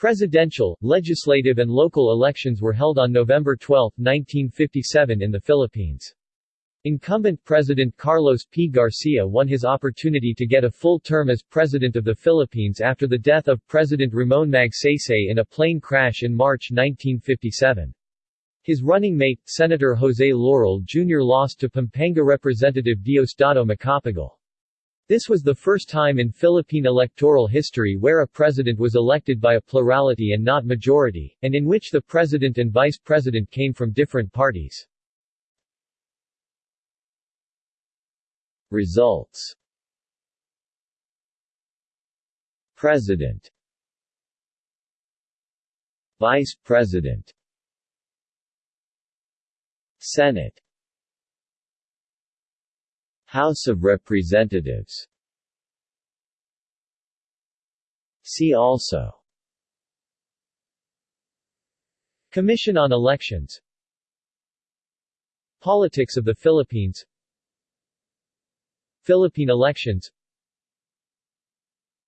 Presidential, legislative and local elections were held on November 12, 1957 in the Philippines. Incumbent President Carlos P. Garcia won his opportunity to get a full term as President of the Philippines after the death of President Ramon Magsaysay in a plane crash in March 1957. His running mate, Senator Jose Laurel Jr. lost to Pampanga Representative Diosdado Macapagal. This was the first time in Philippine electoral history where a president was elected by a plurality and not majority, and in which the president and vice president came from different parties. Results. President. Vice President. Senate House of Representatives. See also. Commission on Elections. Politics of the Philippines. Philippine elections.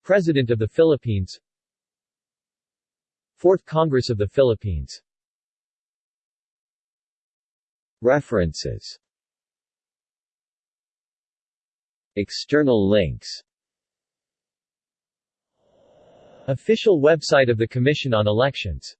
President of the Philippines. Fourth Congress of the Philippines. References External links. Official website of the Commission on Elections